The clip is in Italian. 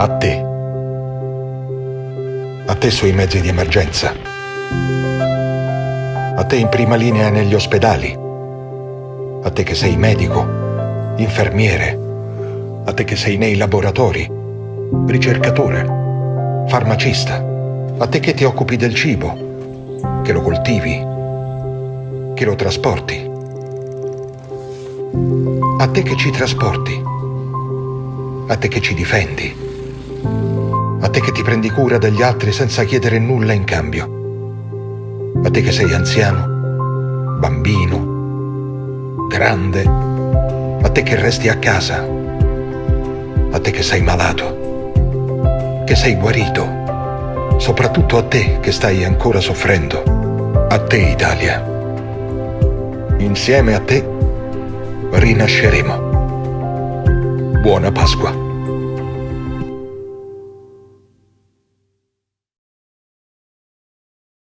A te. A te sui mezzi di emergenza. A te in prima linea negli ospedali. A te che sei medico, infermiere. A te che sei nei laboratori, ricercatore, farmacista. A te che ti occupi del cibo, che lo coltivi, che lo trasporti. A te che ci trasporti. A te che ci difendi a te che ti prendi cura degli altri senza chiedere nulla in cambio, a te che sei anziano, bambino, grande, a te che resti a casa, a te che sei malato, che sei guarito, soprattutto a te che stai ancora soffrendo, a te Italia. Insieme a te rinasceremo. Buona Pasqua.